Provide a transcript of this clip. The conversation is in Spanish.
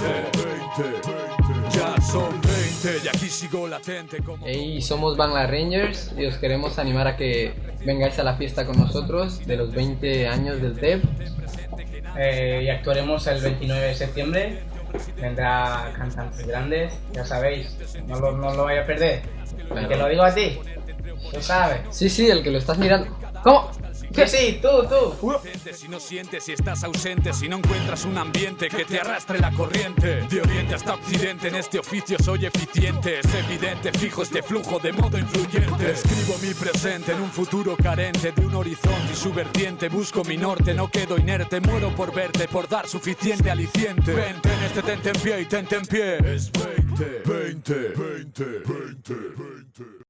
20, 20, ya son 20 y aquí sigo latente como... Hey, somos Bangla Rangers y os queremos animar a que vengáis a la fiesta con nosotros de los 20 años del TEP. Eh, y actuaremos el 29 de septiembre. Vendrá cantantes grandes, ya sabéis, no lo, no lo vaya a perder. Y te lo digo a ti, tú sabes. Sí, sí, el que lo estás mirando. ¿Cómo? Sí, tú, tú. Si no sientes, si estás ausente, si no encuentras un ambiente que te arrastre la corriente. De oriente hasta occidente, en este oficio soy eficiente. Es evidente, fijo este flujo de modo influyente. Escribo mi presente en un futuro carente de un horizonte y su vertiente. Busco mi norte, no quedo inerte. Muero por verte, por dar suficiente aliciente. Vente en este tente en pie y tente en pie. Es 20, 20, 20, 20, 20.